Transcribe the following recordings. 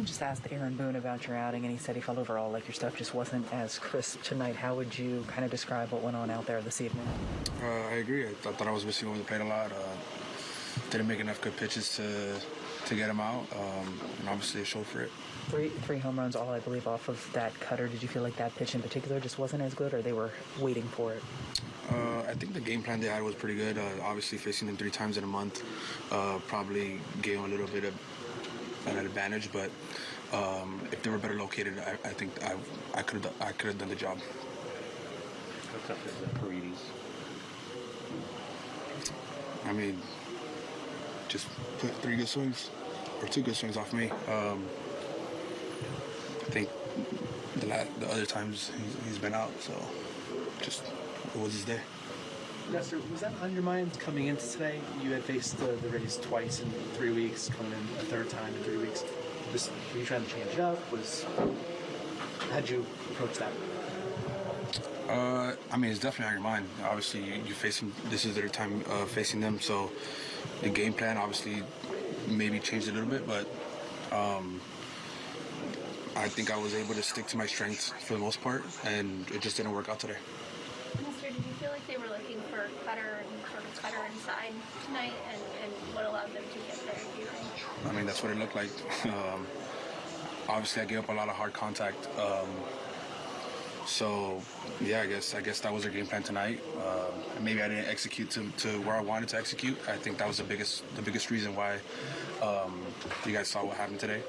Just asked Aaron Boone about your outing, and he said he felt overall like your stuff just wasn't as crisp tonight. How would you kind of describe what went on out there this evening? Uh, I agree. I, th- I thought I was missing over the plate a lot. Uh, didn't make enough good pitches to to get him out, um, and obviously it showed for it. Three three home runs, all I believe, off of that cutter. Did you feel like that pitch in particular just wasn't as good, or they were waiting for it? Uh, I think the game plan they had was pretty good. Uh, obviously, facing them three times in a month uh, probably gave them a little bit of an advantage. But um, if they were better located, I, I think I, I could have I could have done the job. How tough is that Paredes? I mean, just put three good swings or two good swings off me. Um, I think the la- the other times he's, he's been out, so just it was his day. Nestor, was that on your mind coming into today? You had faced the, the Rays twice in three weeks, coming in a third time in three weeks. Was, were you trying to change it up? Was how'd you approach that? Uh, I mean, it's definitely on your mind. Obviously, you, you're facing this is their time uh, facing them, so the game plan obviously maybe changed a little bit, but um, I think I was able to stick to my strengths for the most part, and it just didn't work out today. You feel like they were looking for and sort of inside tonight, and, and what allowed them to get there? Do you think? I mean, that's what it looked like. Um, obviously, I gave up a lot of hard contact. Um, so, yeah, I guess I guess that was their game plan tonight. Uh, maybe I didn't execute to, to where I wanted to execute. I think that was the biggest the biggest reason why um, you guys saw what happened today.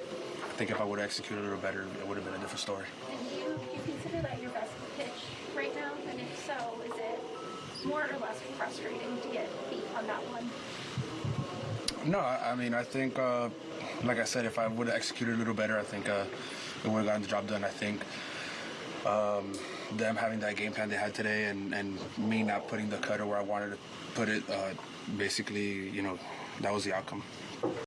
I think if I would have executed a little better, it would have been a different story. And do you, do you consider that your best pitch right now? And if so, is it more or less frustrating to get beat on that one? No, I mean, I think, uh, like I said, if I would have executed a little better, I think uh, it would have gotten the job done. I think um, them having that game plan they had today and, and me not putting the cutter where I wanted to put it, uh, basically, you know, that was the outcome.